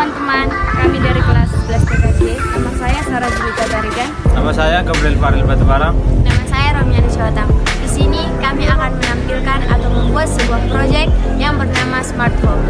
teman-teman, kami dari kelas 11 PKJ. Nama saya Sarah Julika Tarigan. Nama saya Gabriel Faril Batubara. Nama saya Romyani Syawatang. Di sini kami akan menampilkan atau membuat sebuah proyek yang bernama Smart Home.